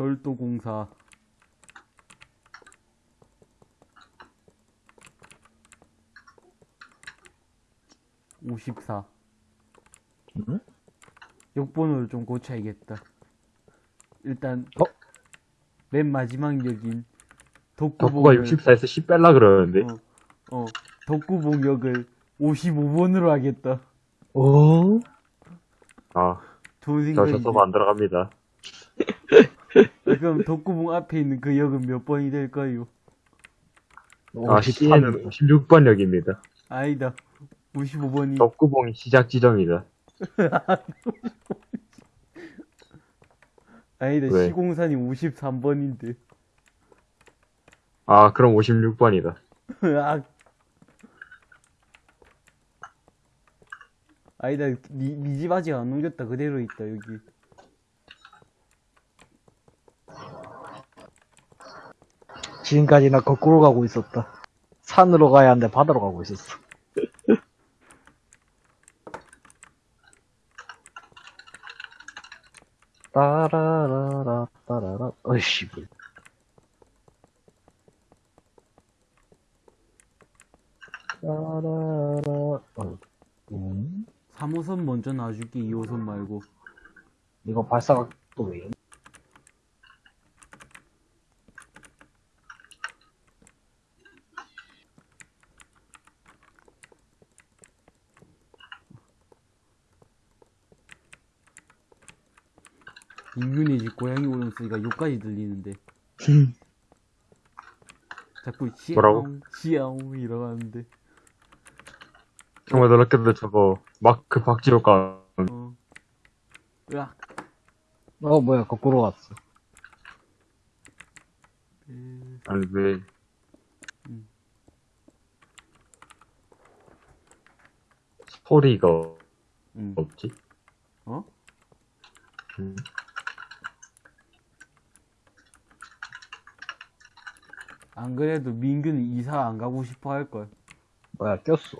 철도공사 54 응? 역번호를 좀 고쳐야겠다. 일단 어? 맨 마지막 역인 덕구가 독구봉을 64에서 10 뺄라 그러는데. 어, 어 독구봉 역을 55번으로 하겠다. 오? 아, 좋은 저 생각이지. 저서버 안 들어갑니다. 아, 그럼 독구봉 앞에 있는 그 역은 몇 번이 될까요? 아, C에는 56번 역입니다. 아니다. 55번이 덕구봉이 시작 지점이다. 아니다. 왜? 시공산이 53번인데. 아, 그럼 56번이다. 아. 아니다. 니, 니집 아직 안 옮겼다. 그대로 있다, 여기. 지금까지 나 거꾸로 가고 있었다. 산으로 가야 하는데 바다로 가고 있었어. 따라라라 따라라 어이씨 뭐. 따라라 어, 음? 3호선 먼저 놔줄게, 2호선 말고. 이거 발사가 또 왜? 인균이 집 고양이 울음 소리가 여기까지 들리는데. 자꾸 시아옹, 뭐라고? 시아옹 이러는데. 정말 놀랍게도 저거, 마크 박지호가, 어. 으악. 어 뭐야 거꾸로 왔어. 에, 아니, 왜, 소리가 음. 없지? 어? 음. 안 그래도 민규는 이사 안 가고 싶어 할걸. 뭐야 꼈어.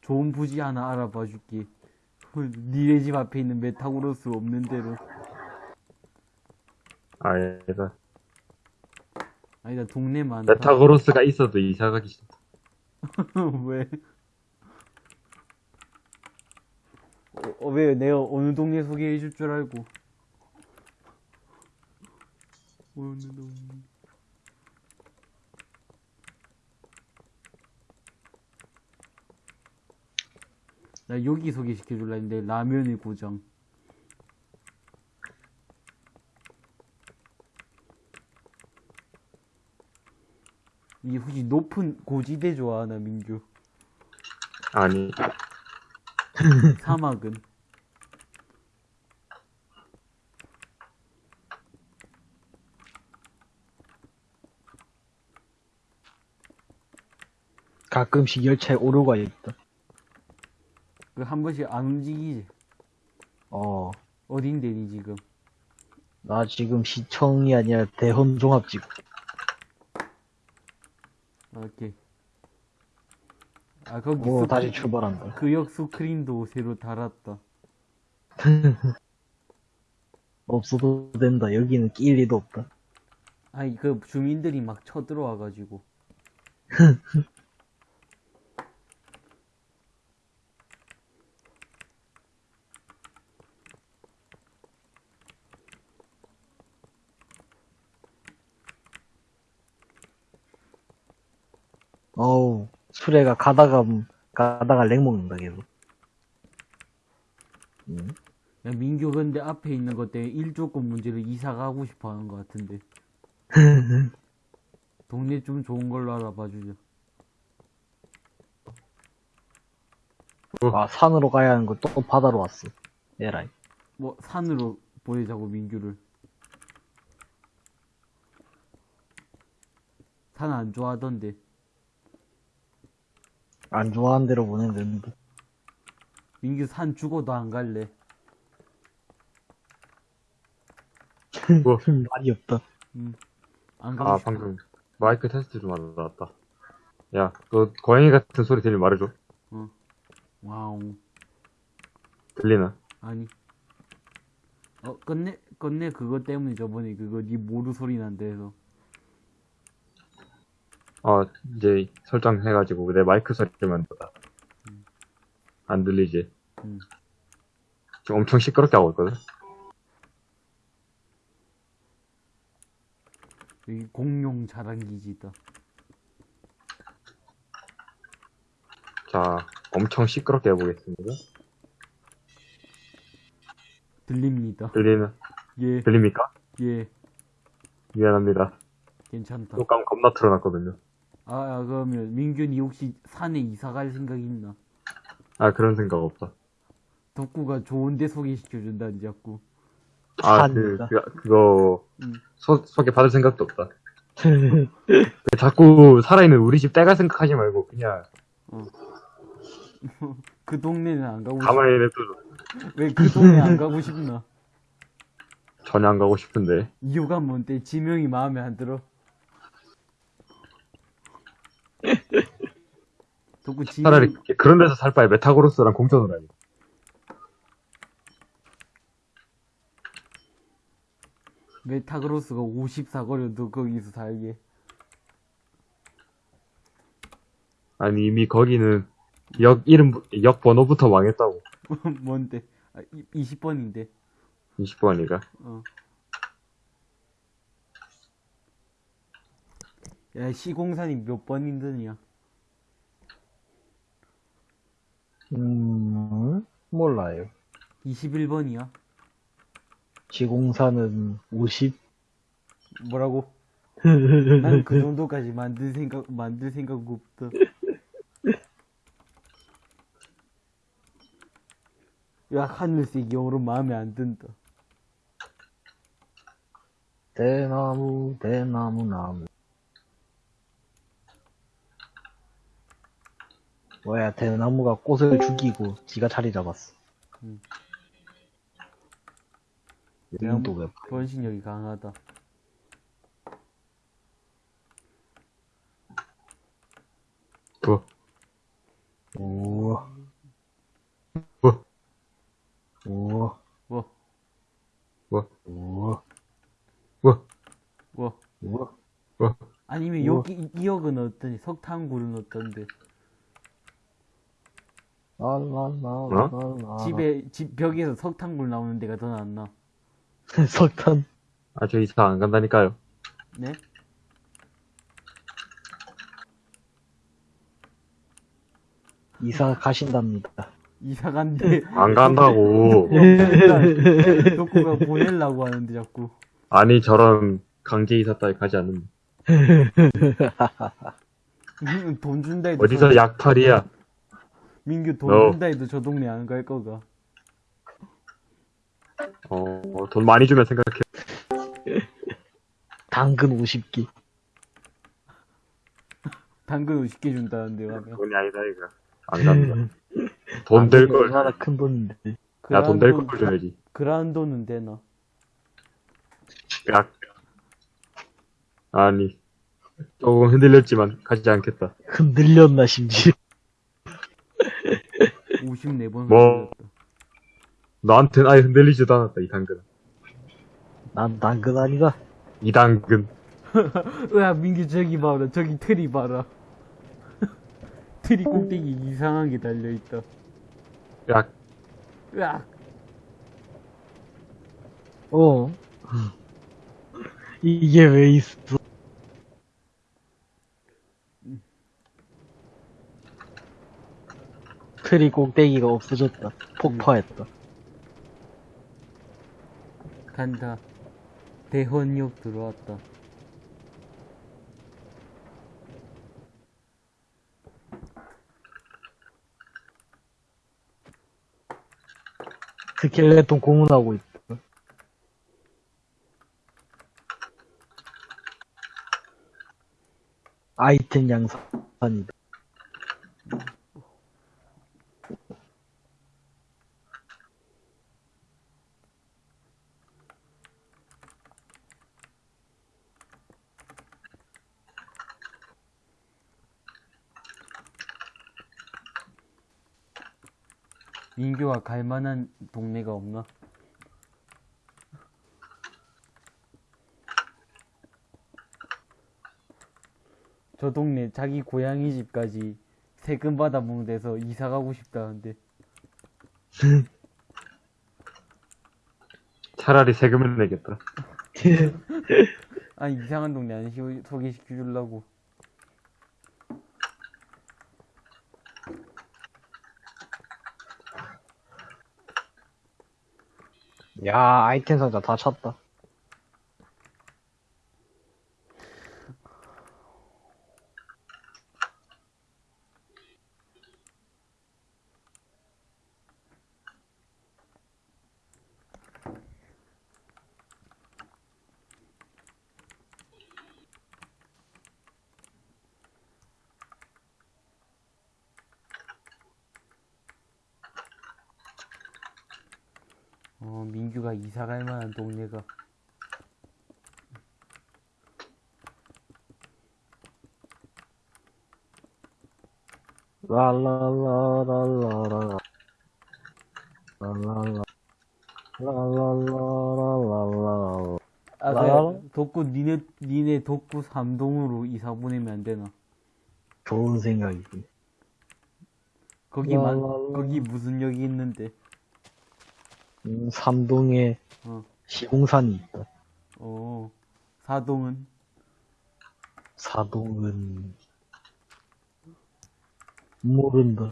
좋은 부지 하나 알아봐 줄게. 니네 집 앞에 있는 메타그로스 없는 데로. 아니다. 아니다, 동네 많다. 메타그로스가 있어도 이사 가기 싫 왜? 어, 어, 왜 내가 어느 동네 소개해 줄 줄 알고. 어느 동네. 나 여기 소개시켜 줄라 했는데 라면의 고장. 이 혹시 높은 고지대 좋아하나 민규? 아니, 사막은 가끔씩 열차에 오류가 있다. 그 한 번씩 안 움직이지. 어. 어딘데 니 지금? 나 지금 시청이 아니라 대헌 종합지구. 오케이. 아 거기 오, 스- 다시 출발한다. 그 역 스크린도어 새로 달았다. 없어도 된다. 여기는 끼일 리도 없다. 아니 그 주민들이 막 쳐들어와가지고. 어우, 수레가 가다가, 가다가 렉 먹는다, 계속. 음. 야 민규 근데 앞에 있는 것 때문에 일조권 문제를 이사 가고 싶어 하는 것 같은데. 동네 좀 좋은 걸로 알아봐 주자. 아, 산으로 가야 하는 걸또 바다로 왔어. 에라이. 뭐 산으로 보내자고 민규를. 산 안 좋아하던데. 안 좋아하는 데로 보내는데. 민규 산 죽어도 안 갈래. 뭐, 말이 없다. 안 가고 아, 싶어. 방금, 마이크 테스트 좀 하다 나왔다. 야, 너 고양이 같은 소리 들리면 말해줘. 와우. 들리나? 아니. 어, 끝내, 끝내 그거 때문에 저번에 그거 니 모루 소리 난다 해서. 어, 이제 설정해가지고 내 마이크 소리만 더. 안 들리지? 음. 지금 엄청 시끄럽게 하고 있거든? 여기 공룡 자랑기지다. 자, 엄청 시끄럽게 해보겠습니다. 들립니다. 들리는, 예, 들립니까? 예, 미안합니다. 괜찮다. 효과음 겁나 틀어놨거든요. 아, 아, 그러면 민균이 혹시 산에 이사 갈 생각 있나? 아, 그런 생각 없다. 덕구가 좋은데 소개시켜준다니 자꾸. 아, 그. 그, 그거, 음. 소, 소개 받을 생각도 없다. 자꾸 살아있는 우리 집 떼갈 생각하지 말고, 그냥, 그 동네는 안 가고 싶, 가만히 냅둬. 왜그 동네 안 가고 싶나? 전혀 안 가고 싶은데. 이유가 뭔데? 지명이 마음에 안 들어? 덕구 지명, 차라리 그런 데서 살 바에 메타그로스랑 공존을 하지. 메타그로스가 54거려도 거기서 살게. 아니, 이미 거기는 역 이름, 역 번호부터 망했다고. 뭔데? 아, 20번인데. 20번이가. 어. 야, 시공산이 몇번 힘드냐? 음, 몰라요. 21번이야? 지공사는 50? 뭐라고? 난 그 정도까지 만들 생각, 만들 생각 없다. 야, 하늘색 영어로 마음에 안 든다. 대나무, 대나무, 나무. 뭐야, 대나무가 꽃을 죽이고 지가 자리 잡았어. 음. 이건 또 왜? 변신력이 강하다. 뭐, 오, 뭐, 오, 뭐, 뭐, 오, 뭐, 뭐. 오. 뭐. 아니면 우와. 여기, 이- 이역은 어떠니? 석탄굴은 어떤데? 랄랄랄랄라. 집에, 집 벽에서 석탄굴 나오는 데가 더 낫나? 석탄. 아, 저 이사 안 간다니까요. 네? 이사 가신답니다. 이사 간대. 안 간다고. 덕구가 보내려고 하는데 자꾸. 아니, 저런 강제 이사 따위 가지 않는다. 음, 돈 준다 어디서 저- 약탈이야? 민규 돈 너. 준다 해도 저 동네 안 갈 거가. 어, 돈 많이 주면 생각해. 당근 50개. 당근 50개 준다는데 가면. 돈이 아니다, 이거. 안 간다. 돈 될 걸. 얼마나 큰 돈인데. 야, 돈 될 걸 줘야지. 그란돈은 되나? 야. 아니. 조금 흔들렸지만 가지 않겠다. 흔들렸나, 심지어. 54번 뭐. 너한텐 아예 흔들리지도 않았다, 이 당근. 난 당근 아니다. 이 당근. 으아 민규 저기 봐라 저기 트리 봐라 트리 꼭대기 이상하게 달려있다 야, 으악 어. 이게 왜 있어? 트리 꼭대기가 없어졌다. 폭파했다. 간다 대헌역 들어왔다 스켈레톤 고문하고 있다. 아이템 양산이다. 친구가 갈 만한 동네가 없나? 저 동네 자기 고양이 집까지 세금 받아 먹는 데서 이사 가고 싶다는데. 차라리 세금을 내겠다. 아니 이상한 동네 안 소개시켜 주려고. 야, 아이템 상자 다 찼다. 어, 민규가 이사 갈 만한 동네가. 랄랄라랄라라. 랄랄라. 랄랄라랄랄라. 아? 그, 독구, 니네, 니네 독구 3동으로 이사 보내면 안 되나? 좋은 생각이지. 거기 만. 거기 무슨 역이 있는데? 음, 삼동에 어, 시공산이 있다. 어, 사동은? 사동은 모른다.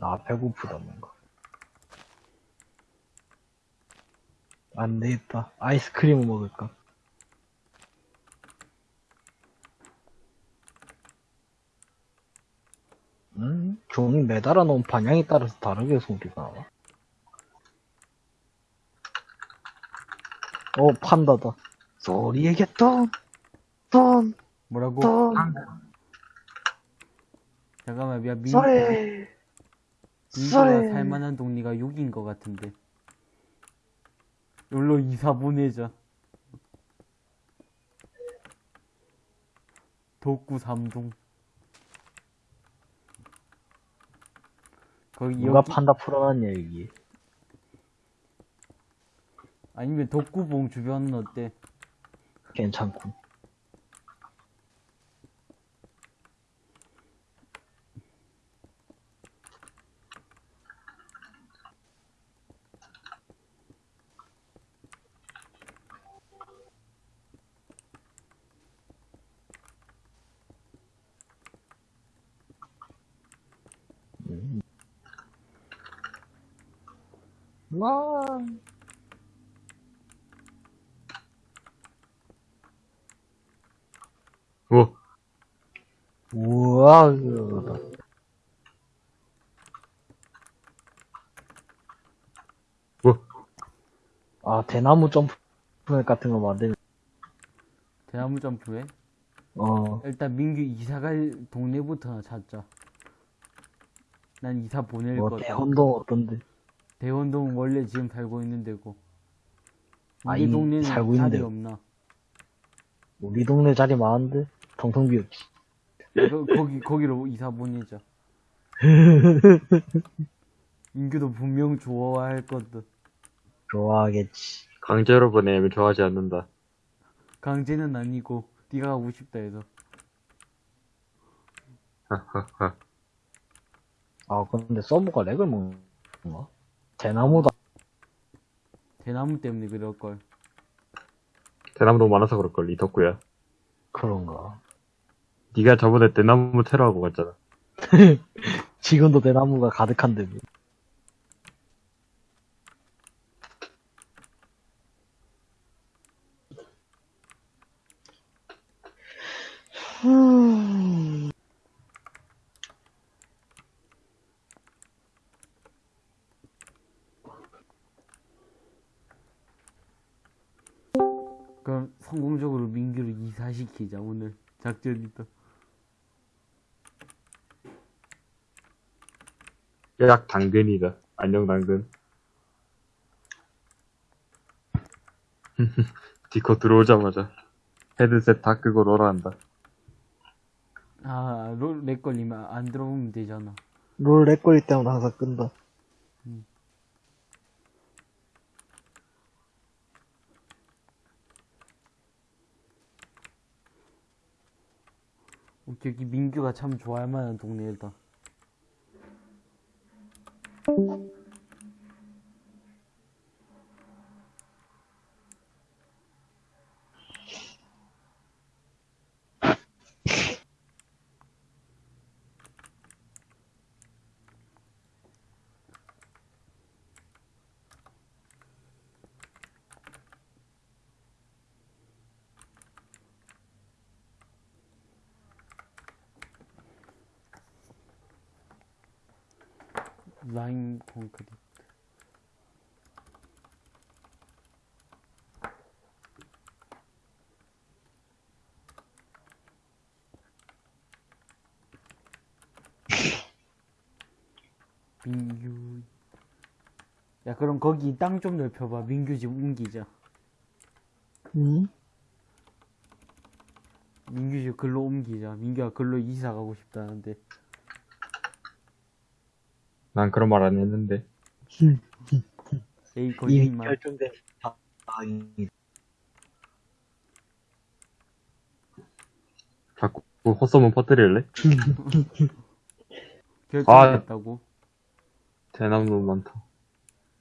아 배고프다 뭔가. 안 되겠다. 아이스크림을 먹을까? 음, 종이 매달아 놓은 방향에 따라서 다르게 소리가 나와. 어, 판다다. 소리에게 돈, 돈, 뭐라고? 돈, 잠깐만, 야, 민, 소리, 소리. 살만한 동네가 여기인 것 같은데. 여기로 이사 보내자. 독구 3동. 거기 누가 여기, 판다 풀어놨냐, 여기. 아니면 독구봉 주변은 어때? 괜찮군. 와. 오, 우와, 아, 대나무 점프 같은 거 만들, 대나무 점프해? 어, 일단 민규 이사 갈 동네부터 찾자. 난 이사 보낼 뭐, 거다. 대헌동 어떤데? 대원동 원래 지금 살고 있는 데고. 아, 우리 이미 동네는 살고 자리 있는데. 없나? 우리 동네 자리 많은데? 텅텅 비었지. 거, 거기 거기로 이사 보내자. 민규도 분명 좋아할 거든. 좋아하겠지. 강제로 보내면 좋아하지 않는다. 강제는 아니고 네가 가고 싶다 해서. 하하하. 아, 근데 서브가 렉을 먹나? 대나무다. 대나무 때문에 그럴 걸. 대나무 너무 많아서 그럴걸, 이 덕구야. 그런가. 네가 저번에 대나무 테러하고 갔잖아. 지금도 대나무가 가득한데. 작전이다. 약 당근이다. 안녕 당근. 디코 들어오자마자 헤드셋 다 끄고 롤한다. 아, 롤, 렉 걸리면 안 들어오면 되잖아. 롤 렉걸릴 때마다 항상 끈다. 어, 저기 민규가 참 좋아할 만한 동네다. 콘크리트. 민규. 야, 그럼 거기 땅 좀 넓혀봐. 민규 집 옮기자. 응? 민규 집 글로 옮기자. 민규가 글로 이사 가고 싶다는데. 난 그런 말 안 했는데. 에이, 이미 거짓말. 결정된 다, 다행이. 자꾸 헛소문 퍼뜨릴래? 결정됐다고. 대나무 너무 많다.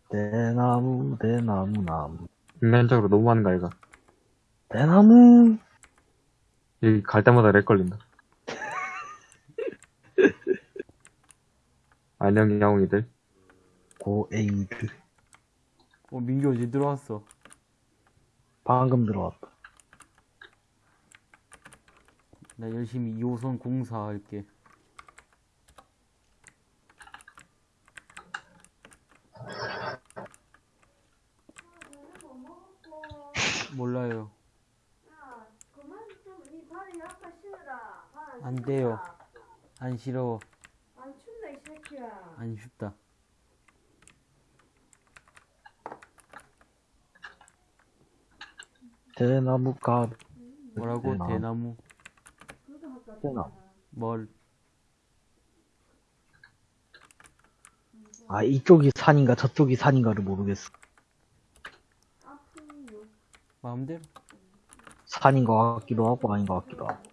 대나무, 대나무, 나무. 인간적으로 너무 많은 거 아이가? 대나무! 여기 갈 때마다 렉 걸린다. 안녕, 야옹이들. 고에이드. 어, 민규 어제 들어왔어. 방금 들어왔다. 나 열심히 2호선 공사할게. 몰라요. 안. 돼요. 안 싫어. 안 춥다. 대나무 가, 뭐라고? 대나무. 대나무? 뭘? 아, 이쪽이 산인가 저쪽이 산인가를 모르겠어. 마음대로. 산인 것 같기도 하고 아닌 것 같기도 하고.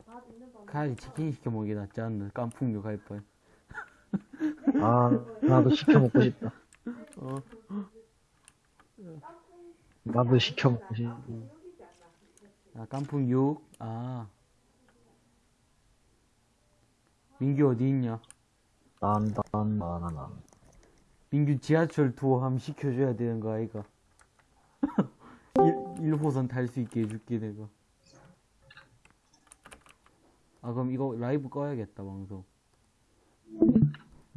차라리 치킨 시켜 먹기 낫지 않나? 깐풍류 갈 뻔. 아, 나도 시켜 먹고 싶다. 어? 나도 시켜 먹고 싶다. 아, 깐풍 6? 아. 민규 어디 있냐? 난, 난, 난, 난, 난. 민규 지하철 투어 함 시켜줘야 되는 거 아이가? 1, 1호선 탈 수 있게 해줄게 내가 아 그럼 이거 라이브 꺼야겠다 방송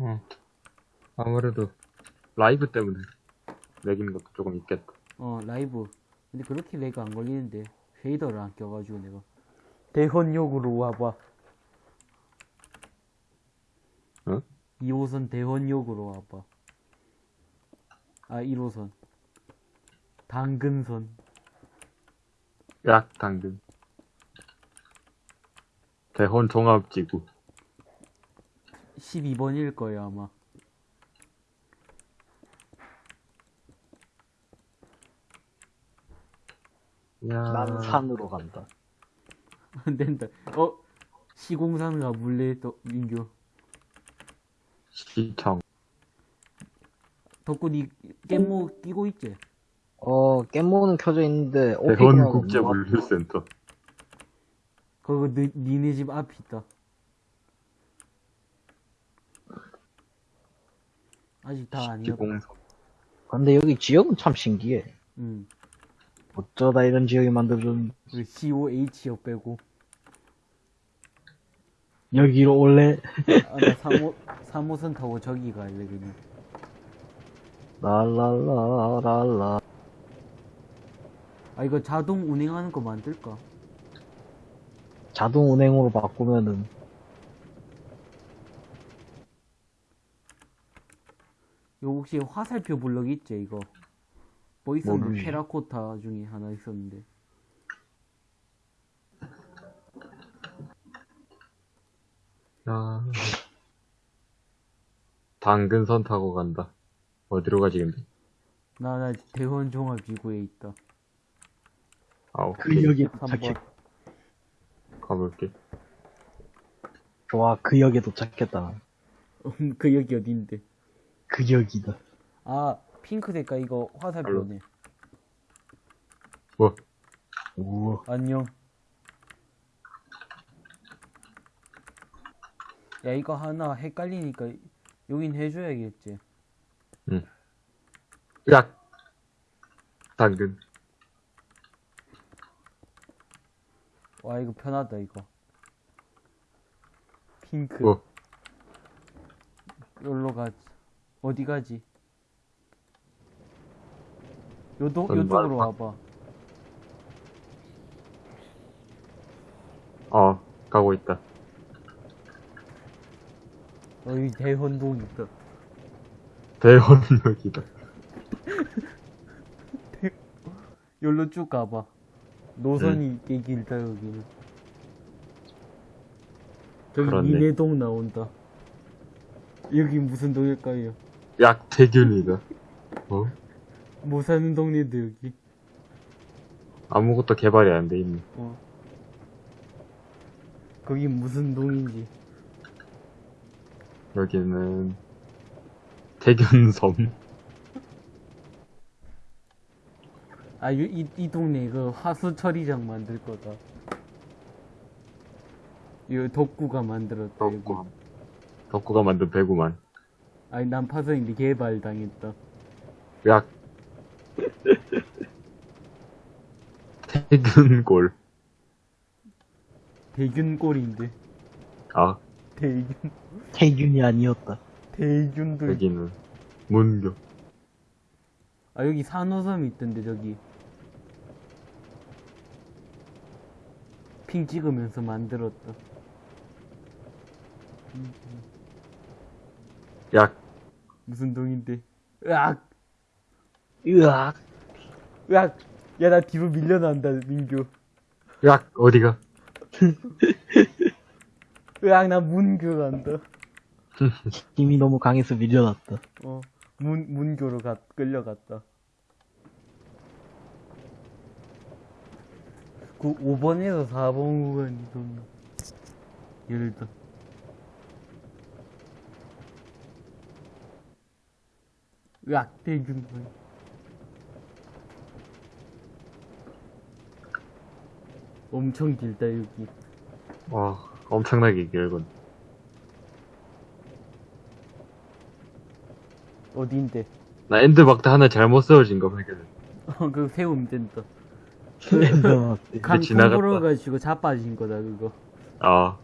어. 아무래도 라이브 때문에 렉인 것도 조금 있겠다. 어 라이브 근데 그렇게 렉 안 걸리는데 shader를 안 껴가지고 내가 대헌역으로 와봐 응? 2호선 대헌역으로 와봐 아 1호선 당근선 약 당근. 대헌 종합지구. 12번일 거예요 아마 야. 난 산으로 간다. 안 된다. 어? 시공사는 가볼래? 또, 민규. 시청. 덕분이 깻모 끼고 있지? 어, 깻모는 켜져 있는데, 오피니언은 없나? 국제 물류센터. 그거 너, 니네 집 앞에 있다. 아직 다. 기공서. 근데 여기 지역은 참 신기해. 응. 어쩌다 이런 지역이 만들어졌는지. 그 COH역 빼고. 여기로 올래? 아, 나 3호, 3호선 타고 저기 갈래, 그냥. 랄랄라랄라. 아, 이거 자동 운행하는 거 만들까? 자동 운행으로 바꾸면은, 이거 혹시 화살표 블럭 있지, 이거? 뭐 있었는데? 모르지. 테라코타 중에 하나 있었는데. 야. 당근선 타고 간다. 어디로 가지, 근데? 나, 나 대원 종합지구에 있다. 아, 오케이. 그 역에 3번. 도착해. 가볼게. 좋아, 그 역에 도착했다. 그 여기 어딘데? 그 역이다. 아, 핑크 색깔 이거 화살표네. 뭐, 우와. 안녕. 야, 이거 하나 헷갈리니까 여긴 해줘야겠지. 야! 당근. 와, 이거 편하다, 이거. 핑크. 뭐, 여기로 가지. 어디 가지? 요도, 전 요쪽으로 말- 와봐. 어, 가고 있다. 여기 대헌동 있다. 대원역이다. 여기로 쭉 가봐. 노선이 꽤 길다, 여기는. 저기 그렇네. 미내동 나온다. 여기 무슨 동일까요? 약태균이다. 어? 뭐 사는 동네인데, 여기. 아무것도 개발이 안 돼 있네. 어. 거기 무슨 동인지. 여기는 태균섬. 아, 요, 이, 이 동네 그 화수 처리장 만들 거다. 이거 덕구가 만들었다. 덕구. 덕구가 만든 배구만. 아니, 난파선인데 개발 당했다. 약. 태균골. 대균골인데. 아, 대균, 태균이 아니었다. 대균도. 여기는 문교. 아, 여기 산호섬 있던데, 저기. 핑 찍으면서 만들었다. 약. 무슨 동인데? 으악! 으악. 으악! 야, 나 뒤로 밀려난다, 민규. 약. 어디가? 으악, 나 문교 간다. 힘이 너무 강해서 밀려났다. 어, 문, 문교로 가, 끌려갔다. 그 5번에서 4번 구간이 좀, 열다. 으악, 대균. 엄청 길다, 여기. 와, 엄청나게 길군. 어딘데? 나 엔드 막대 하나 잘못 세워진 거 발견했어. 어, 그거 세우면 된다. 강 지나갔다. 불어가지고 자빠진 거다, 그거. 아,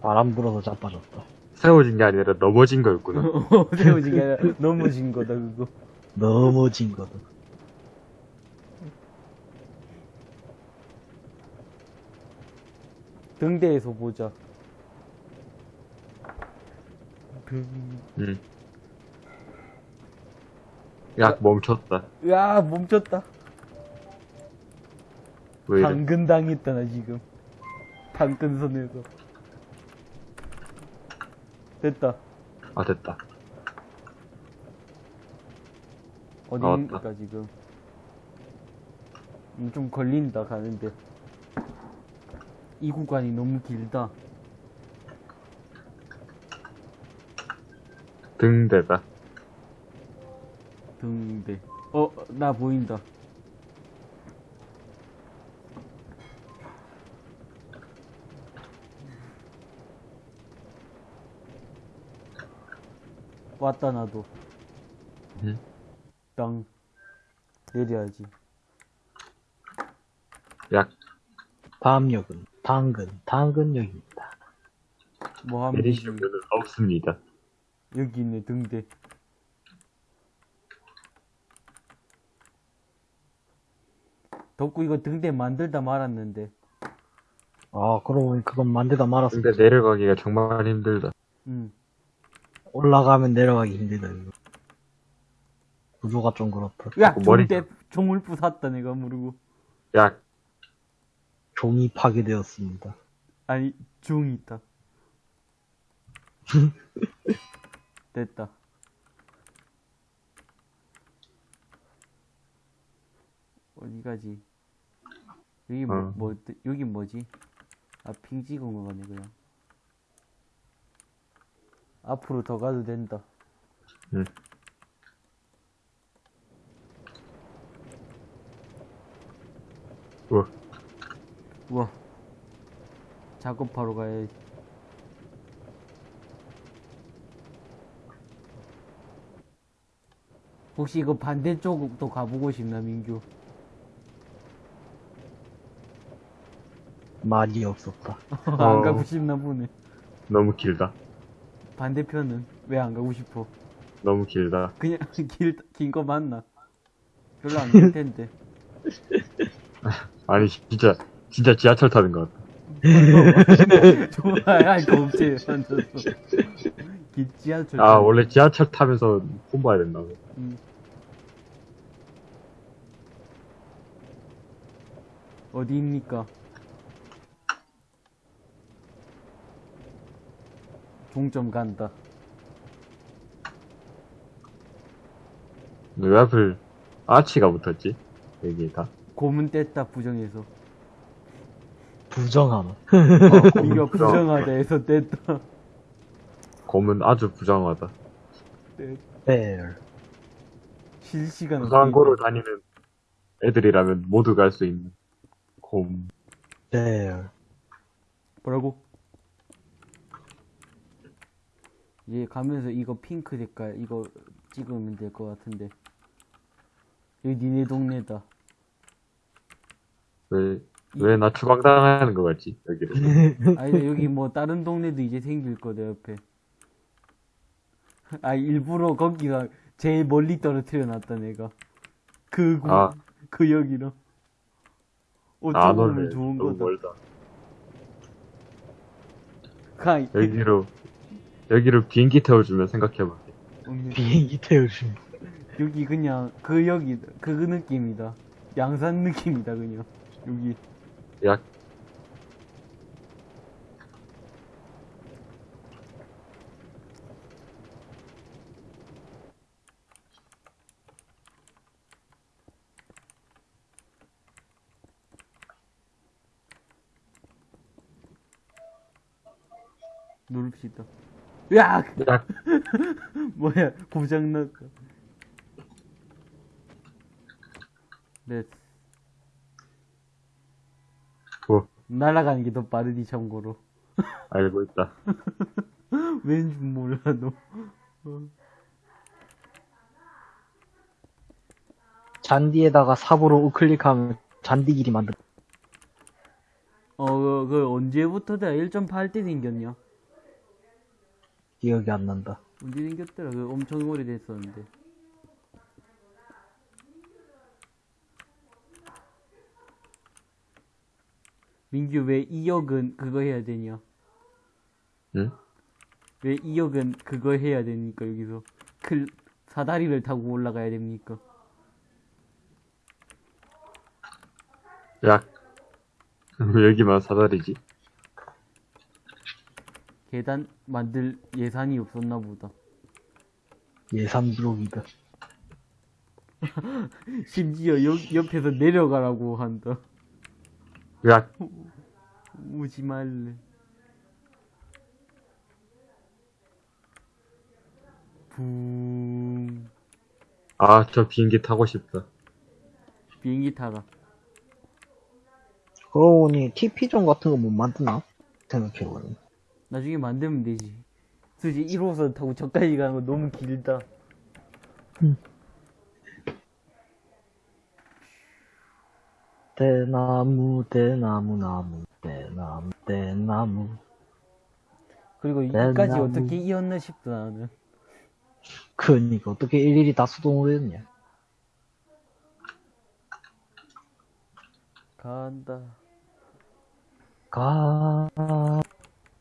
바람 불어서 자빠졌다. 세워진 게 아니라 넘어진 거였구나. 어, 세워진 게 아니라 넘어진 거다, 그거. 넘어진 거다. 등대에서 보자. 등, 응. 약 멈췄다. 으아, 멈췄다. 왜 이래? 당근 당했다, 나 지금. 당근선에서. 됐다. 아, 됐다. 어디입니까, 나왔다. 지금? 음, 좀 걸린다, 가는데. 이 구간이 너무 길다. 등대다. 등대. 어, 나 보인다. 왔다, 나도. 응? 땅. 내려야지. 약 다음 역은 당근, 당근역입니다. 뭐 하면 되지? 내리시는 분은 없습니다. 여기 있네, 등대. 덕구 이거 등대 만들다 말았는데. 아, 그러고 보니 그건 만들다 말았어. 근데 내려가기가 정말 힘들다. 응. 올라가면 내려가기 힘들다, 이거. 구조가 좀 그렇다. 야, 머리- 종대, 종을 부쉈다, 내가 모르고. 약 종이 파괴되었습니다. 아니, 종이 있다. 됐다. 어디 가지? 여기 뭐, 어. 뭐, 뜨- 여기 뭐지? 아, 핑 찍은 거 같네, 그냥. 앞으로 더 가도 된다. 응. 우와. 우와. 작업하러 가야지. 혹시 이거 반대쪽도 가보고 싶나, 민규? 말이 없었다. 안 어. 가고 싶나 보네. 너무 길다. 반대편은 왜 안 가고 싶어? 너무 길다. 그냥 길, 긴 거 맞나? 별로 안 길 텐데. 아니, 진짜, 진짜 지하철 타는 것 같다. 좋아, 아이, 겁제 앉아서. 기- 지하철. 아, 원래 지하철 타면서 폰 봐야 된다고. 음. 어디입니까? 종점 간다. 왜 하필 아치가 붙었지? 여기 다. 고문 뗐다 부정해서. 부정함. 어, 이거 부정- 부정하다 해서 뗐다. 검은 아주 부정하다. 벨. 실시간. 부산 고를 다니는 애들이라면 모두 갈 수 있는 곰. 벨. 뭐라고? 얘 가면서 이거 핑크 색깔 이거 찍으면 될 것 같은데 여기 니네 동네다 왜, 왜 나 추방당하는 거 같지? 여기를. 아니 여기 뭐 다른 동네도 이제 생길 거다 옆에 아 일부러 거기가 제일 멀리 떨어뜨려 놨다 내가 그, 구, 아. 그 여기로 안 어쩌면 올래. 좋은 거다 멀다. 가 여기로, 여기로 비행기 태워주면 생각해볼게. 비행기 태우심. 여기 그냥 그 여기 그 느낌이다. 양산 느낌이다 그냥. 여기. 야, 누릅시다 야! 야, 뭐야 고장났다. 네. 뭐, 날아가는 게 더 빠르디 참고로. 알고 있다. 왠지 몰라 너. 잔디에다가 삽으로 우클릭하면 잔디 길이 만들. 어, 그, 그 언제부터 다 1.8때 생겼냐? 기억이 안 난다. 언제 생겼더라? 그 엄청 오래됐었는데. 민규 왜 2억은 그거 해야 되냐? 응? 왜 2억은 그거 해야 됩니까 여기서? 클 사다리를 타고 올라가야 됩니까? 야, 왜 여기만 사다리지? 계단 만들 예산이 없었나 보다. 예산 부족이다. 심지어 옆, 옆에서 내려가라고 한다. 야, 오지 말래. 붕. 아, 저 비행기 타고 싶다. 비행기 타가. 그러고 보니 TP존 같은 거 못 만드나? 생각해보니. 나중에 만들면 되지. 솔직히 1호선 타고 저까지 가는 거 너무 길다. 대나무, 대나무, 나무, 대나무, 대나무. 그리고 내 여기까지. 어떻게 이었나 싶다, 나는. 그니까 어떻게 일일이 다 수동으로 했냐? 간다. 간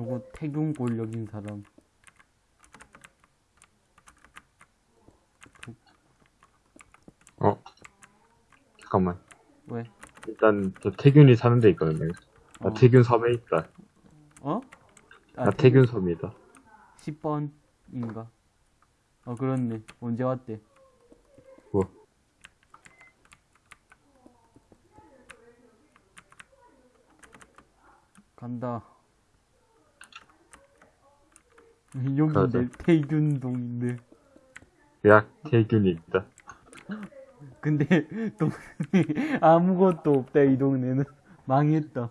요거 태균골 여긴 사람. 어? 잠깐만. 왜? 일단 저 태균이 사는 데 있거든요. 나 어. 태균 섬에 있다. 어? 아, 나 태균 섬이다. 10번인가? 어, 그렇네. 언제 왔대? 뭐? 간다. 여기인데. 태균동인데. 있다. 근데, 동네 아무것도 없다, 이 동네는. 망했다.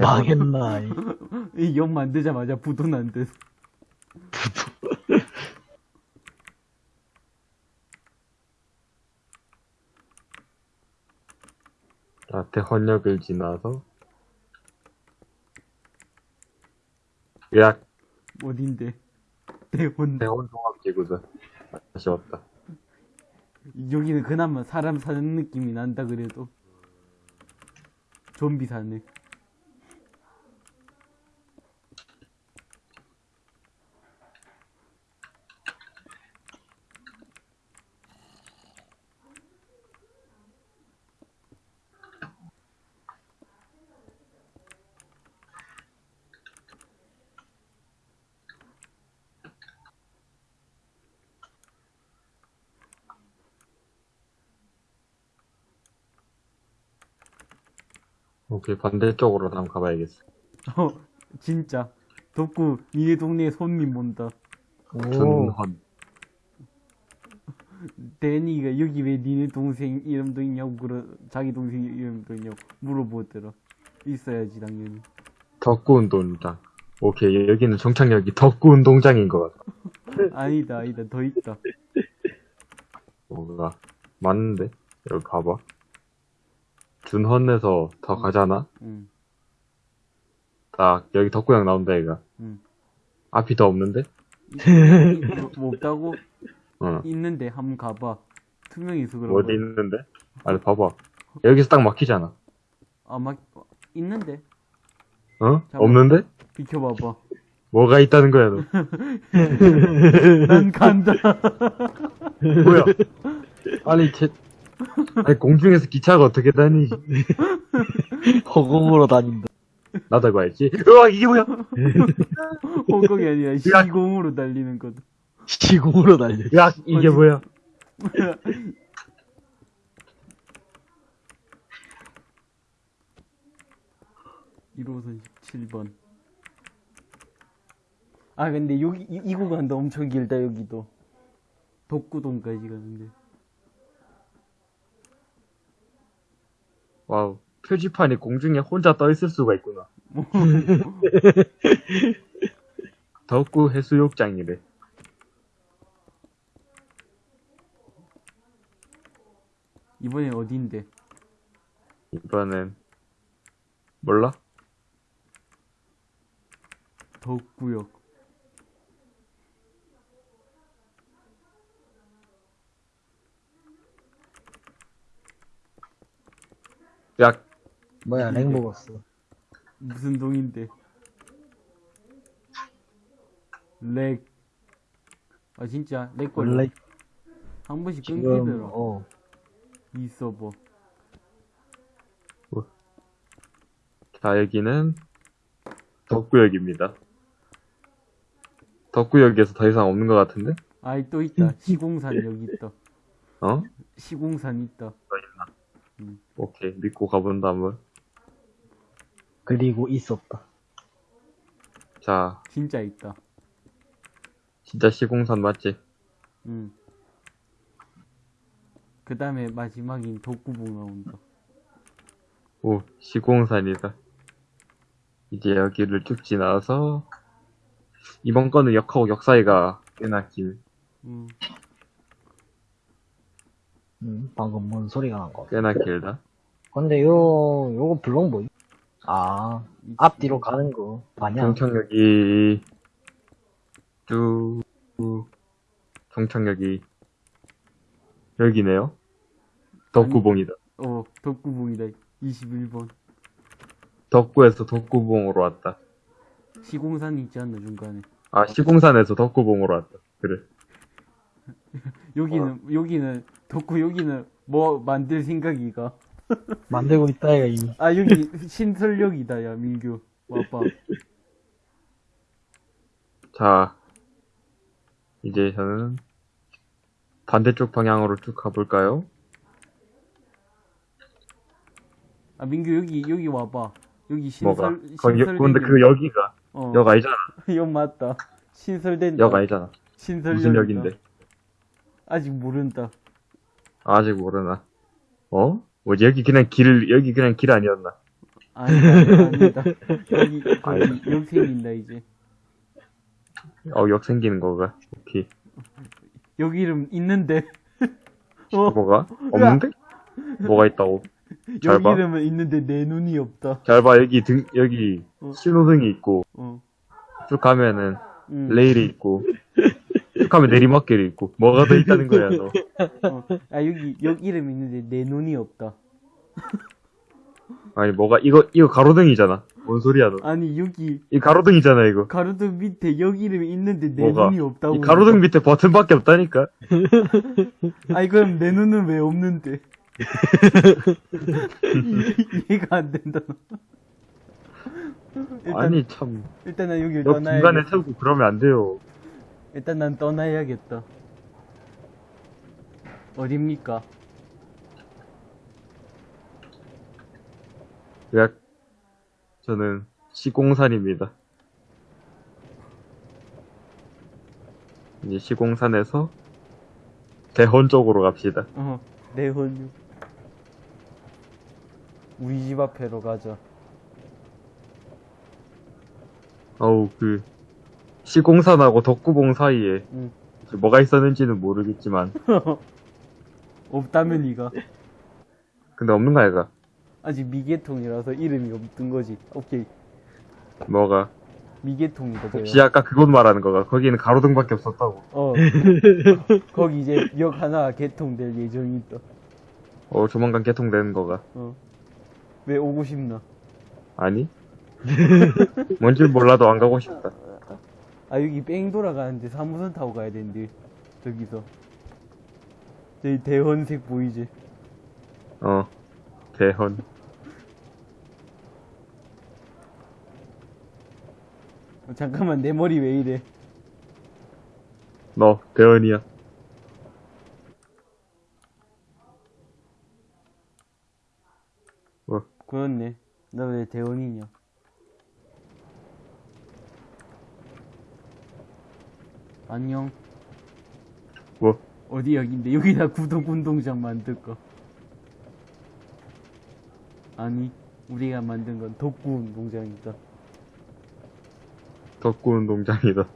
망했나. 이. 이역 만들자마자 부도 난 듯. 자 대헌역을 지나서 야 어딘데? 대원. 대헌종합지구다. 다시 왔다. 여기는 그나마 사람 사는 느낌이 난다, 그래도. 좀비 사네. 오케이 반대쪽으로 한번 가봐야겠어. 어, 진짜. 덕구, 니네 동네에 손님 온다. 오. 준헌. 데니가 여기 왜 니네 동생 이름도 있냐고 그러 자기 동생 이름도 있냐고 물어보더라. 있어야지 당연히. 덕구 운동장. 오케이 여기는 정착역이 덕구 운동장인 것 같아. 아니다 아니다 더 있다. 뭔가 맞는데 여기 봐봐. 준헌에서 더 가잖아. 응. 딱 여기 덕구역 나온다 얘가. 응. 앞이 더 없는데? 뭐, 뭐 없다고 어. 있는데 한번 가봐. 투명해서 그런 어디. 있는데? 아니 봐봐. 여기서 딱 막히잖아. 아막 있는데 어? 잠깐만. 없는데? 비켜봐봐. 뭐가 있다는 거야 너? 난 간다. 뭐야? 아니 제 아니 공중에서 기차가 어떻게 다니? 허공으로 다닌다. 나도 해봐야지. 으아 이게 뭐야? 호공이 아니라 시공으로 달리는 거다. 시공으로 달려. 야 이게 어디- 뭐야? 뭐야? 1호선 17번. 아, 근데 여기, 이, 이 구간도 엄청 길다, 여기도. 독구동까지 가는데. 와우 표지판이 공중에 혼자 떠 있을 수가 있구나. 덕구 해수욕장이래. 이번엔 어딘데? 이번엔 몰라? 덕구역. 야 뭐야, 렉 먹었어. 무슨 동인데? 렉. 아, 진짜, 렉 걸려. 원래 한 번씩 끊기더라. 어, 이 서버. 자, 여기는 덕구역입니다. 덕구역에서 더 이상 없는 것 같은데? 아이, 또 있다. 시공산 여기 있다. 어? 시공산 있다. 오케이, 믿고 가본다, 한번. 그리고 있었다. 자, 진짜 있다. 진짜 시공산 맞지? 응. 그 다음에 마지막인 독구봉 나온다. 오, 시공산이다. 이제 여기를 쭉 지나서, 이번 거는 역하고 역 사이가 꽤나 길, 응. 음, 방금 뭔 소리가 난 거. 꽤나 길다. 근데 요, 요거 블록 뭐지? 아, 앞뒤로 가는 거. 반향. 정착역이 쭉, 종착역이, 여기네요. 덕구봉이다. 어, 덕구봉이다. 21번. 덕구에서 덕구봉으로 왔다. 시공산 있지 않나, 중간에. 아, 시공산에서 덕구봉으로 왔다. 그래. 여기는, 여기는, 덕구 여기는 뭐 만들 생각이가. 만들고 있다, 얘가 이미. 아, 여기 신설역이다, 야, 민규. 와봐. 자, 이제 저는 반대쪽 방향으로 쭉 가볼까요? 아, 민규 여기, 여기 와봐. 여기 뭐가? 신설, 거기, 신설. 근데 그 여기가, 어, 역 아니잖아. 역 맞다. 신설된다. 역 아니잖아. 신설역. 무슨 역인데? 아직 모른다. 아직 모르나. 어? 뭐지, 여기 그냥 길, 여기 그냥 길 아니었나? 아니다, 아니다. 여기, 아니다. 거기 역 생긴다, 이제. 어, 역 생기는 거가. 오케이. 여기 이름 있는데. 어, 뭐가? 없는데? 뭐가 있다고? 잘 여기 봐. 이름은 있는데 내 눈이 없다. 잘 봐, 여기 등, 여기 어. 신호등이 있고, 어. 쭉 가면은 응. 레일이 있고, 쭉 가면 내리막길이 있고, 뭐가 더 있다는 거야, 너. 어. 아, 여기, 역 이름 있는데 내 눈이 없다. 아니, 뭐가, 이거, 이거 가로등이잖아. 뭔 소리야, 너. 아니, 여기, 이 가로등이잖아, 이거. 가로등 밑에 역 이름이 있는데 내 뭐가? 눈이 없다고. 이 가로등 밑에 버튼밖에 없다니까? 아니, 그럼 내 눈은 왜 없는데? 이- 이해가 안 된다. 일단, 아니, 참. 일단 난 여기 역 중간에. 세우고 그러면 안 돼요. 일단 난 떠나야겠다. 어딥니까? 약, 저는 시공산입니다. 이제 시공산에서 대헌 쪽으로 갑시다. 어, 내혼유. 우리 집 앞에로 가자. 어우, 그, 시공산하고 덕구봉 사이에 응. 뭐가 있었는지는 모르겠지만, 없다면 이가. 근데 없는 거 아이가? 아직 미개통이라서 이름이 없던 거지. 오케이. 뭐가? 미개통이다, 저거. 혹시 아까 그곳 말하는 거가? 거기는 가로등밖에 없었다고. 어. 거기 이제 역 하나 개통될 예정이 있다. 어, 조만간 개통되는 거가. 어. 왜 오고 싶나? 아니? 뭔지 몰라도 안 가고 싶다. 아, 여기 뺑 돌아가는데 사무선 타고 가야 되는데. 저기서. 저기 대헌색 보이지? 어, 대헌. 어, 잠깐만, 내 머리 왜 이래? 너, 대헌이야. 뭐, 그렇네. 나 왜 대원이냐? 안녕. 뭐, 어디 여긴데? 여기다 구독 운동장 만들까? 아니, 우리가 만든 건 덕구 운동장이다. 덕구 운동장이다.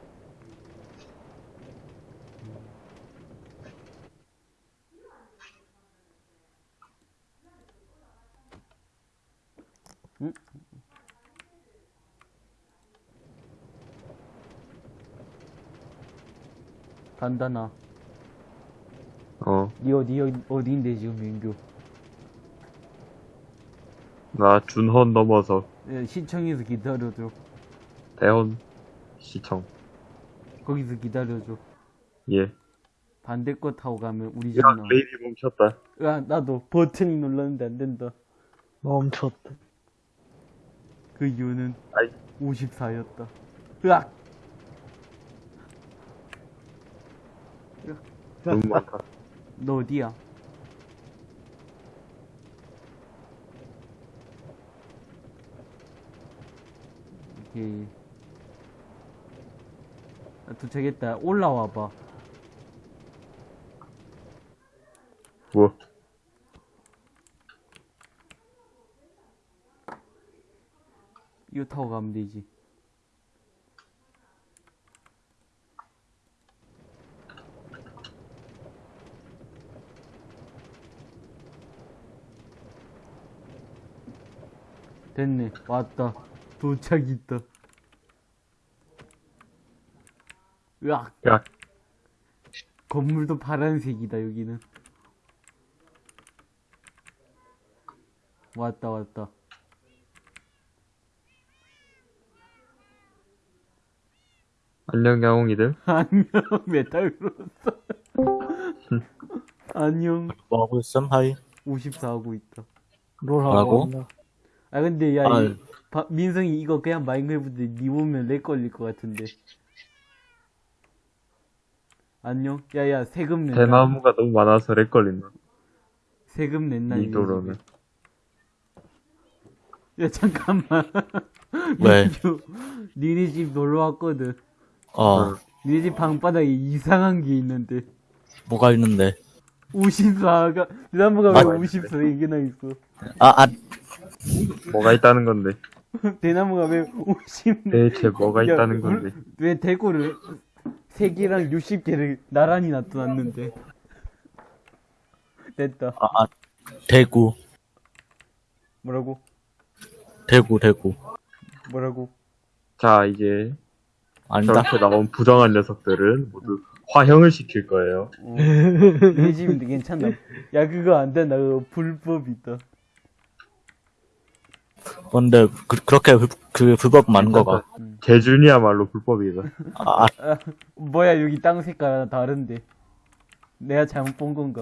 간다나. 어, 니 어디, 어디, 어디인데 지금 민규? 나 준헌 넘어서 예, 시청에서 기다려줘. 대헌 시청. 거기서 기다려줘. 예. 반대 거 타고 가면 우리 집 야, 나. 레일이 멈췄다. 야, 나도 버튼이 눌렀는데 안 된다. 멈췄다. 그 이유는 아이. 54였다. 으악! 너무 많다. 너 어디야? 오케이. 아, 도착했다. 올라와 봐. 뭐, 이거 타고 가면 되지. 됐네. 왔다. 도착 있다. 으악. 야, 건물도 파란색이다, 여기는. 왔다, 왔다. 안녕, 야옹이들. 안녕, 메탈로서. 안녕, 뭐 하고 있음? 하이. 54 하고 있다. 롤하고. 아, 근데, 야, 아, 이, 바- 민성이 이거 그냥 마인크래프트 니 보면 렉 걸릴 것 같은데. 안녕? 야, 야, 세금 낸다. 대나무가 너무 많아서 렉 걸린다. 세금 냈나, 이 도로는. 야, 잠깐만. 왜? 민규, 니네 집 놀러 왔거든. 어, 니네 집 방바닥에 이상한 게 있는데. 뭐가 있는데. 54가, 대나무가 왜 아, 54개나 있어? 아, 아, 뭐가 있다는 건데. 대나무가 왜 50, 대체 뭐가 야, 있다는 물- 건데. 왜 대구를 3개랑 60개를 나란히 놔둬놨는데. 됐다. 아, 아, 대구, 뭐라고? 대구, 대구. 뭐라고? 자, 이제 아니다. 저렇게 나온 부정한 녀석들은 모두 화형을 시킬 거예요. 어. 내 집인데 괜찮나? 야, 그거 안 된다. 그거 불법이다. 근데, 그, 그렇게, 불- 그, 불법 많은 거가. 개준이야말로 불법이다. 아, 아, 아, 뭐야, 여기 땅 색깔 하나 다른데. 내가 잘못 본 건가?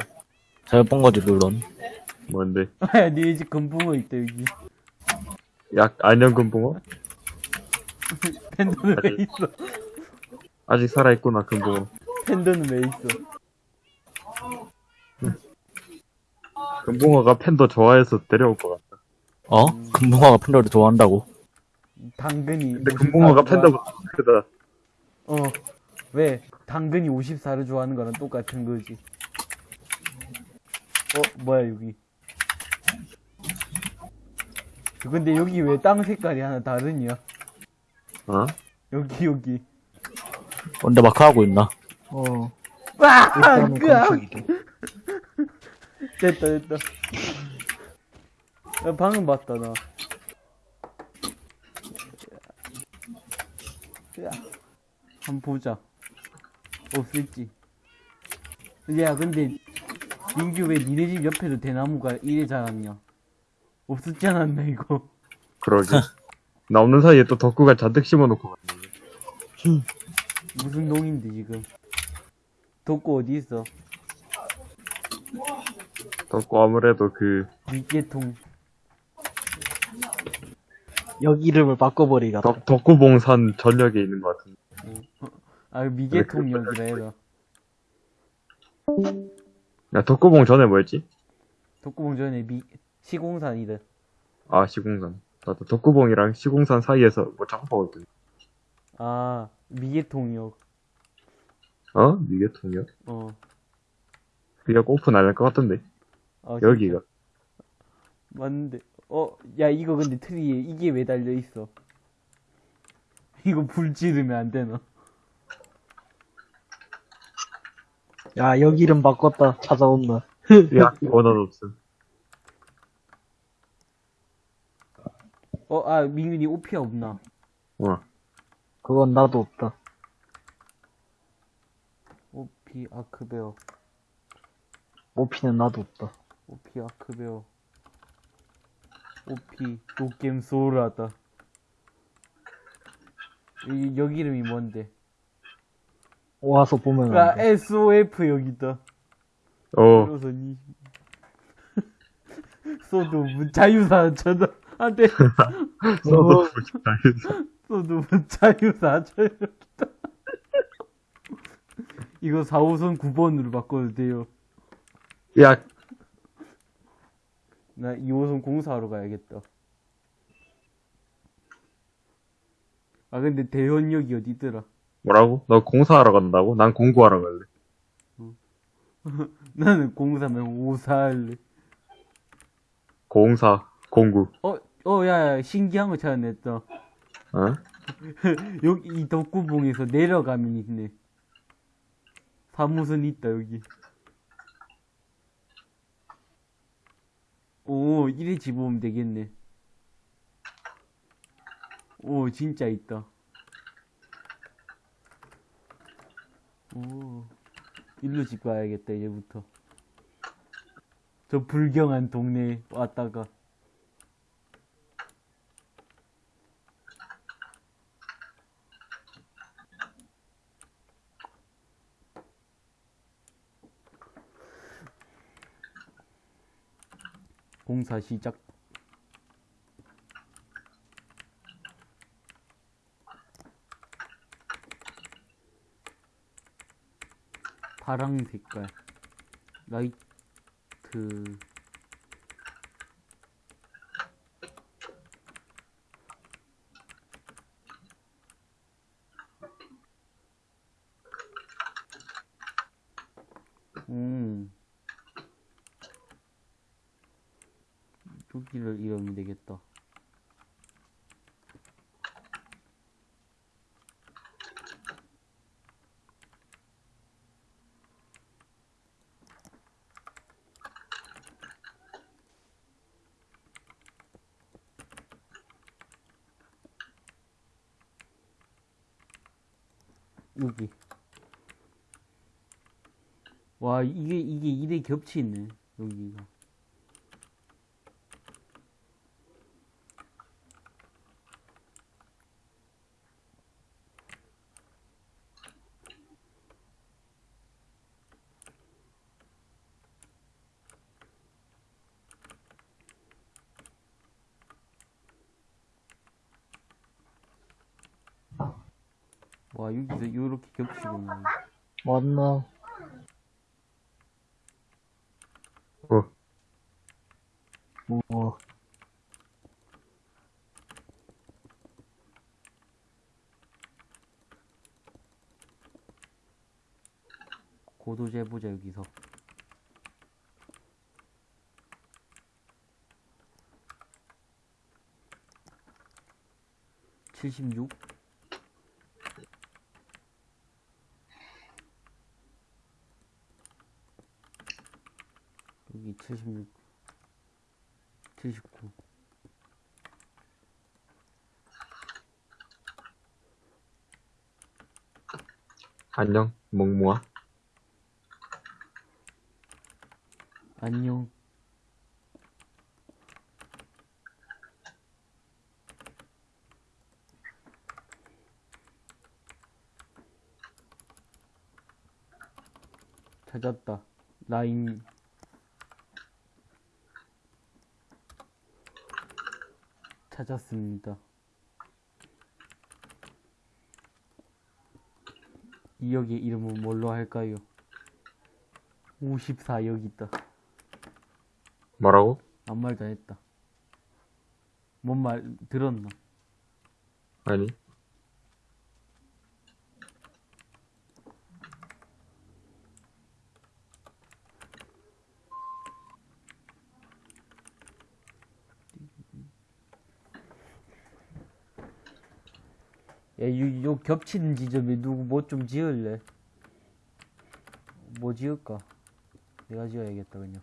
잘못 본 거지, 물론. 뭔데? 아, 야, 니네 집 금붕어 있다, 여기. 약 안녕 금붕어? 팬더는 왜 있어? 아직 살아 있구나 금붕어. 팬더는 왜 있어? 금붕어가 팬더 좋아해서 데려올 것 같다. 어? 금붕어가 팬더를 좋아한다고. 당근이. 근데 54를 금붕어가 팬더보다 크다. 어. 왜? 당근이 54를 좋아하는 거랑 똑같은 거지. 어, 뭐야, 여기. 근데 여기 왜 땅 색깔이 하나 다르냐? 어? 여기, 여기. 근데 마크 하고 있나? 어. 와! 됐다, 됐다. 야, 방금 봤다, 나. 야, 한번 보자. 없을지. 야, 근데, 민규 왜 니네 집 옆에도 대나무가 이래 자랐냐? 없었지 않았나, 이거? 그러게. 나 없는 사이에 또 덕구가 잔뜩 심어놓고 갔네. 무슨 농인데, 지금? 덕구 어디 있어? 덕구 아무래도 그 밑개통. 여기 이름을 바꿔버리가. 덕, 덕구봉산 전역에 있는 것 같은데. 아, 미개통 역이라 해라. 야, 덕구봉 전에 뭐였지? 덕구봉 전에 미, 시공산이다. 아, 시공산. 나도 덕구봉이랑 시공산 사이에서 뭐 작업하거든. 아, 미개통역. 어? 이게 통역? 어. 그게 오픈 안 할 것 같던데. 아, 여기가. 맞는데. 어, 야, 이거 근데 트리에 이게 왜 달려있어? 이거 불 지르면 안 되나? 야, 여기 이름 바꿨다. 찾아온다. 야, 원은 없음. 어, 아, 민균이 오피아 없나? 어. 그건 나도 없다. 오피 아크베어. 오피는 나도 없다. 오피 아크베어. 오피 노겜 소울하다. 이, 여기 이름이 뭔데? 와서 보면 아. SOF 여기다. 어, 그래서 니 소도 자유사 쳐다 안돼. 소도 자유사 쳐 이거 4호선 9번으로 바꿔도 돼요 야, 나 2호선 공사하러 가야겠다 아 근데 대현역이 어디더라 뭐라고? 너 공사하러 간다고? 난 공구하러 갈래. 나는 공사면 오사 할래 공사, 공구. 어? 어, 야, 야, 신기한 거 찾아냈다. 어? 여기, 이 덕구봉에서 내려가면 있네. 사무선 있다, 여기. 오, 이래 집으면 되겠네. 오, 진짜 있다. 오, 일로 집 가야겠다, 얘부터. 저 불경한 동네에 왔다가. 공사 시작. 파랑 색깔. 라이트. 음. 여기를 이러면 되겠다. 여기. 와, 이게, 이게 이래 겹치네. 여기가. 와, 여기서 요렇게 겹치구나. 맞나? 어, 뭐, 고도 재보자, 여기서. 칠십육 여기 칠십육 칠십구 안녕, 몽모아. 안녕. 찾았다 라인 찾았습니다 이 역의 이름은 뭘로 할까요? 54역 있다 뭐라고? 아무 말도 안 했다. 뭔 말 들었나? 아니, 야, 요, 요 겹치는 지점에 누구 뭐 좀 지을래? 뭐 지을까? 내가 지어야겠다, 그냥.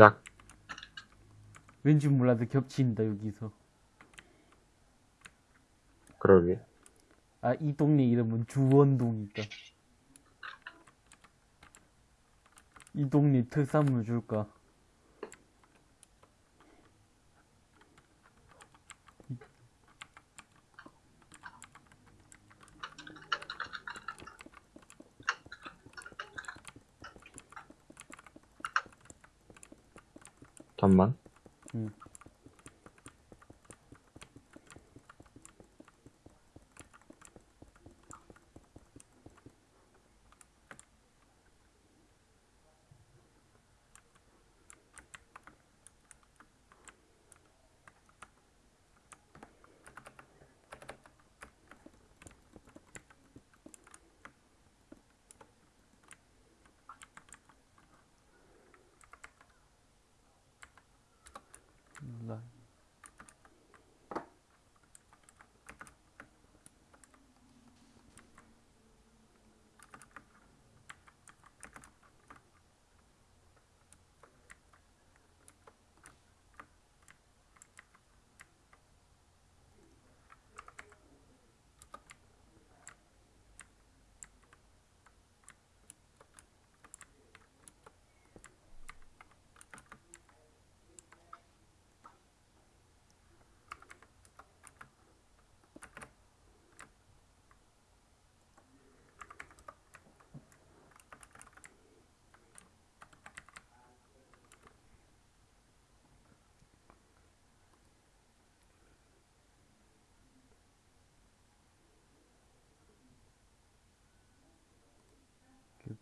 야, 왠지 몰라도 겹친다, 여기서. 그러게. 아, 이 동네 이름은 주원동이다. 이 동네 특산물 줄까?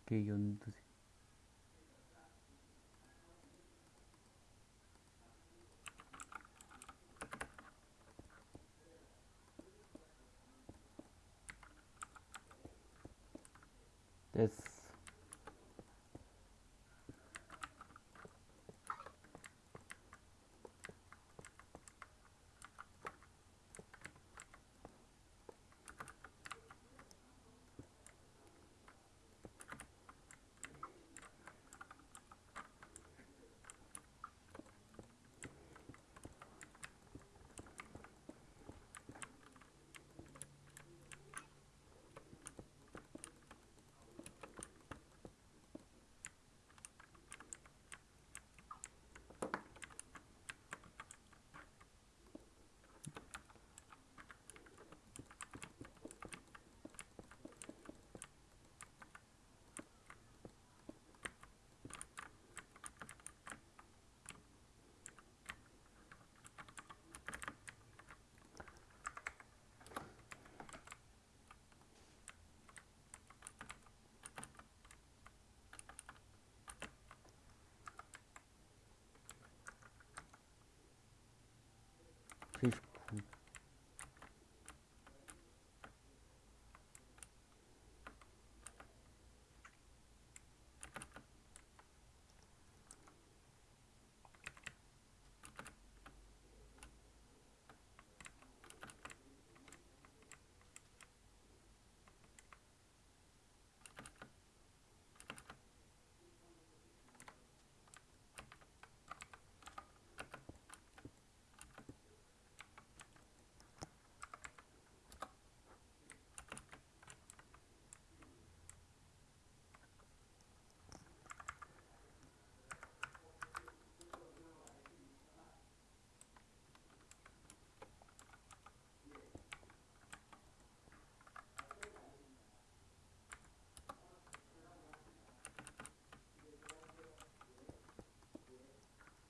오케이, 연두색. 페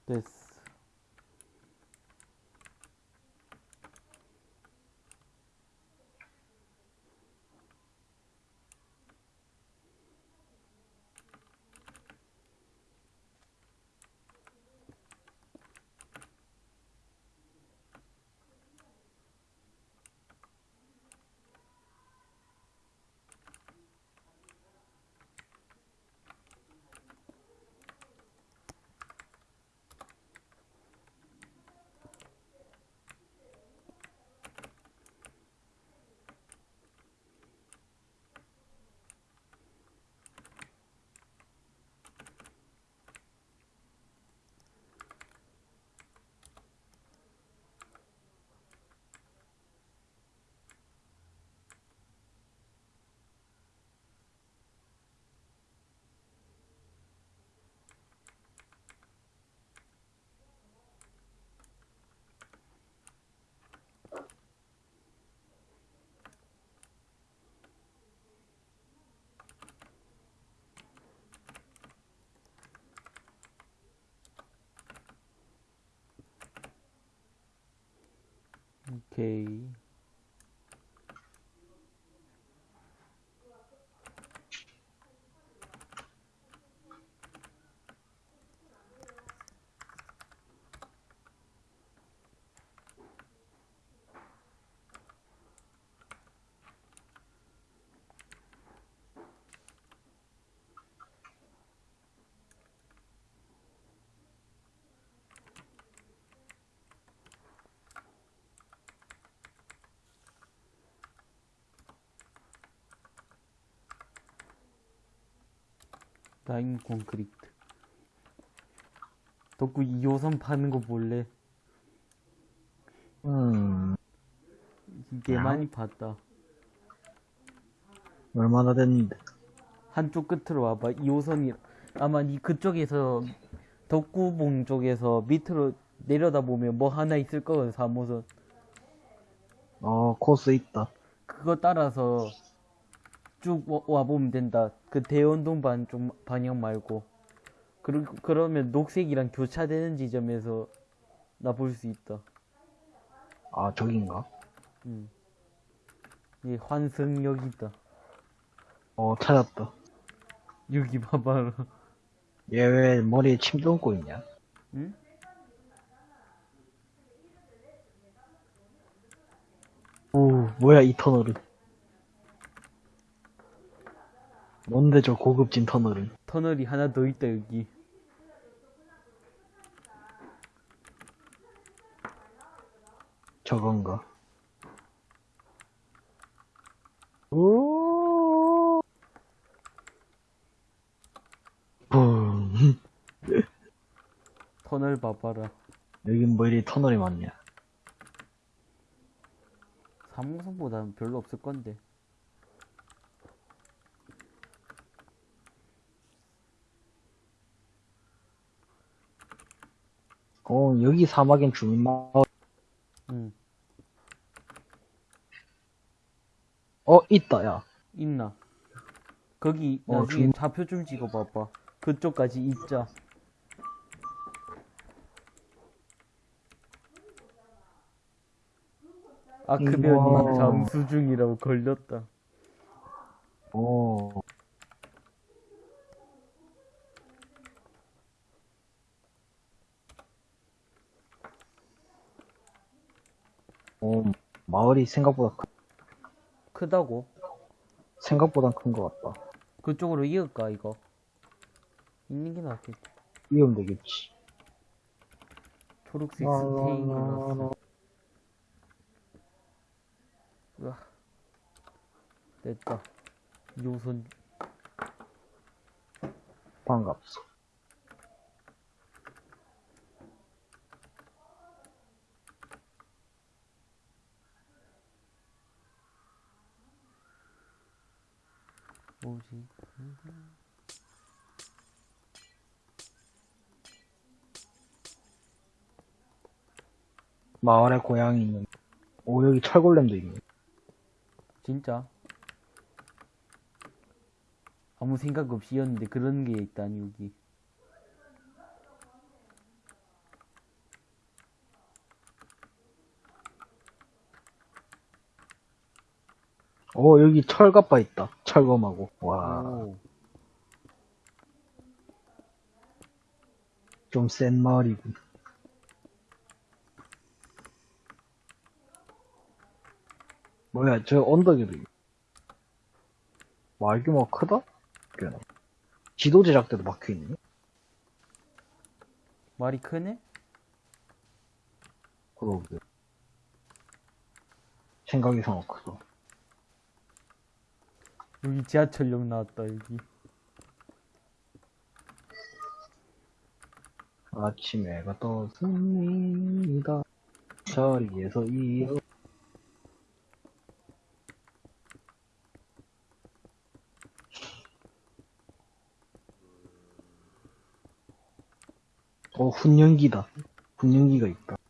이 스 라인 콘크리트. 덕구 2호선 파는 거 볼래? 음, 이게 많이 봤다. 얼마나 됐는데. 한쪽 끝으로 와봐. 2호선이 아마 니 그쪽에서 덕구봉 쪽에서 밑으로 내려다 보면 뭐 하나 있을 거거든. 3호선. 어, 코스 있다. 그거 따라서 쭉 와- 와보면 된다. 그 대원동 반쪽 방향 말고. 그러, 그러면 녹색이랑 교차되는 지점에서 나 볼 수 있다. 아, 저긴가? 음. 이 환승역이다. 어, 찾았다. 여기 봐봐라. 얘 왜 머리에 침 뚫고 있냐? 응? 오, 뭐야, 이 터널은. 뭔데 저 고급진 터널은. 터널이 하나 더 있다, 여기. 저건가? 오. 붐. 터널 봐봐라. 여긴 뭐 이리 터널이 많냐? 사무성보다는 별로 없을 건데. 어, 여기 사막엔 주민 마을. 응. 어, 있다, 야. 있나? 거기 어, 나중에 중- 좌표 좀 찍어봐봐. 그쪽까지 있자. 아크변이. 잠수 중이라고 걸렸다. 오. 오, 마을이 생각보다 크, 크다고? 생각보다 큰 것 같다. 그쪽으로 이을까 이거? 있는 게 낫겠지. 이으면 되겠지. 초록색 스테인이라서. 으아. 됐다. 요선 반갑소. 뭐지? 마을에 고양이 있는. 오, 여기 철골렘도 있네. 진짜? 아무 생각 없이 였는데 그런 게 있다니 여기. 오, 여기 철갑바 있다. 철검하고. 와, 오. 좀센 마을이군. 뭐야, 저 언덕에도 있네. 마을 규모가 크다? 꽤나. 지도 제작 때도 막혀있네. 말이 크네? 그러게. 생각 이상으로 크다. 여기 지하철역 나왔다 여기. 아침에 해가 떴습니다. 자리에서 일어. 어, 훈연기다. 훈연기가 있다.